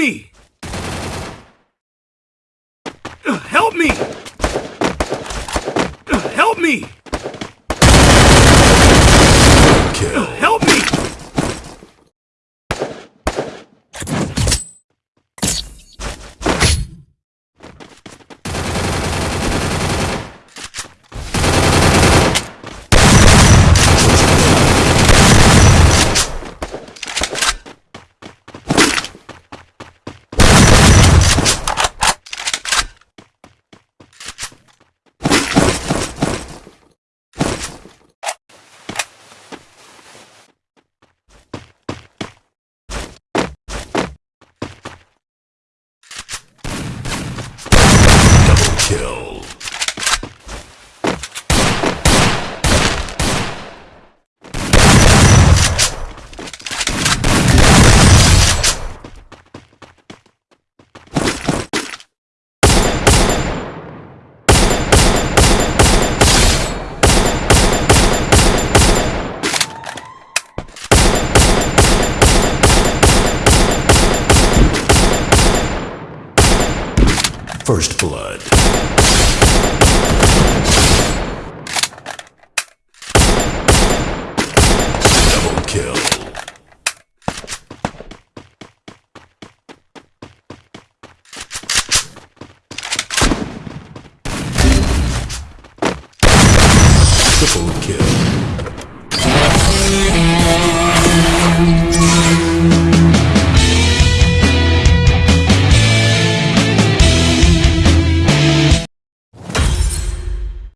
me! Help me! Help me! Kill. Help me! Double kill. First blood. kill. Triple kill.